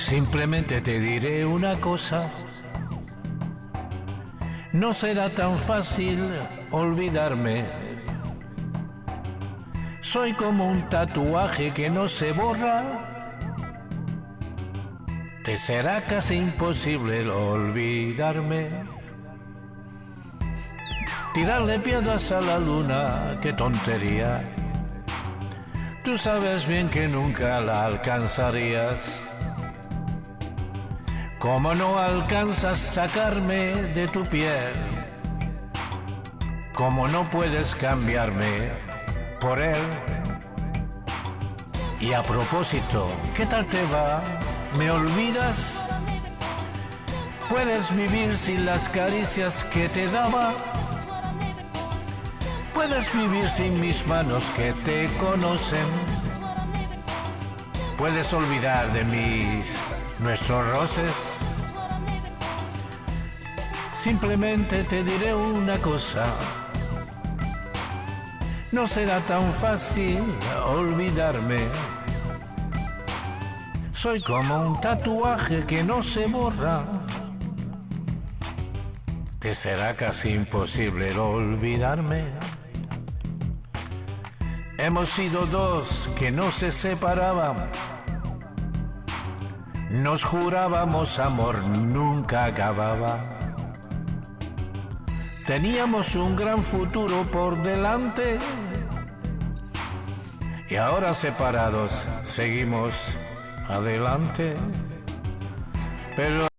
Simplemente te diré una cosa. No será tan fácil olvidarme. Soy como un tatuaje que no se borra. Te será casi imposible olvidarme. Tirarle piedras a la luna, qué tontería. Tú sabes bien que nunca la alcanzarías. Como no alcanzas sacarme de tu piel, como no puedes cambiarme por él. Y a propósito, ¿qué tal te va? ¿Me olvidas? ¿Puedes vivir sin las caricias que te daba? Puedes vivir sin mis manos que te conocen. Puedes olvidar de mis nuestros roces. Simplemente te diré una cosa. No será tan fácil olvidarme. Soy como un tatuaje que no se borra. Te será casi imposible olvidarme. Hemos sido dos que no se separaban. Nos jurábamos amor, nunca acababa. Teníamos un gran futuro por delante. Y ahora separados, seguimos adelante. Pero